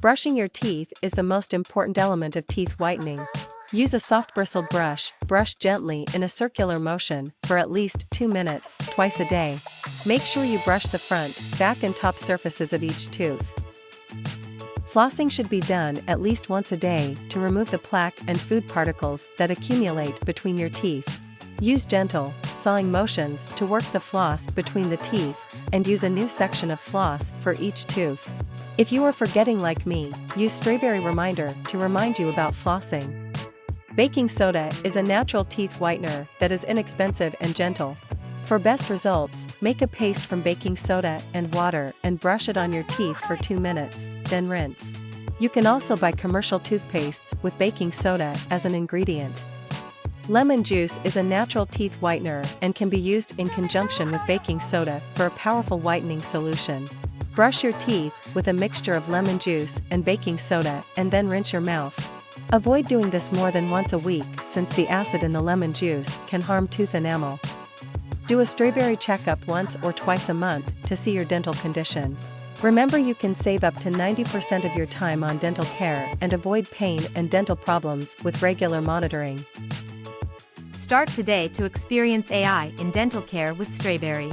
Brushing your teeth is the most important element of teeth whitening. Use a soft bristled brush, brush gently in a circular motion for at least 2 minutes, twice a day. Make sure you brush the front, back and top surfaces of each tooth. Flossing should be done at least once a day to remove the plaque and food particles that accumulate between your teeth. Use gentle, sawing motions to work the floss between the teeth, and use a new section of floss for each tooth. If you are forgetting like me, use Strawberry Reminder to remind you about flossing. Baking soda is a natural teeth whitener that is inexpensive and gentle. For best results, make a paste from baking soda and water and brush it on your teeth for 2 minutes, then rinse. You can also buy commercial toothpastes with baking soda as an ingredient. Lemon juice is a natural teeth whitener and can be used in conjunction with baking soda for a powerful whitening solution. Brush your teeth with a mixture of lemon juice and baking soda and then rinse your mouth. Avoid doing this more than once a week since the acid in the lemon juice can harm tooth enamel. Do a strawberry checkup once or twice a month to see your dental condition. Remember you can save up to 90% of your time on dental care and avoid pain and dental problems with regular monitoring. Start today to experience AI in dental care with Strawberry.